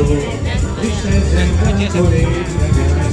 Личная земля,